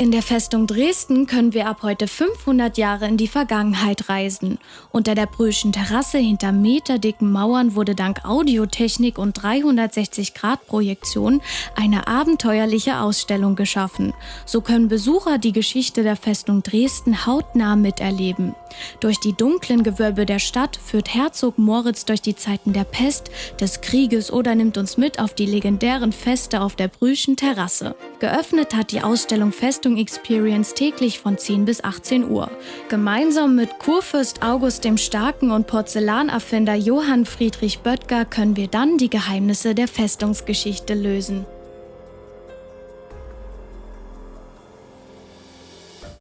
In der Festung Dresden können wir ab heute 500 Jahre in die Vergangenheit reisen. Unter der Brüschen Terrasse hinter meterdicken Mauern wurde dank Audiotechnik und 360-Grad-Projektion eine abenteuerliche Ausstellung geschaffen. So können Besucher die Geschichte der Festung Dresden hautnah miterleben. Durch die dunklen Gewölbe der Stadt führt Herzog Moritz durch die Zeiten der Pest, des Krieges oder nimmt uns mit auf die legendären Feste auf der Brüschen Terrasse. Geöffnet hat die Ausstellung Festung Richtung Experience täglich von 10 bis 18 Uhr. Gemeinsam mit Kurfürst August dem Starken und Porzellanerfinder Johann Friedrich Böttger können wir dann die Geheimnisse der Festungsgeschichte lösen.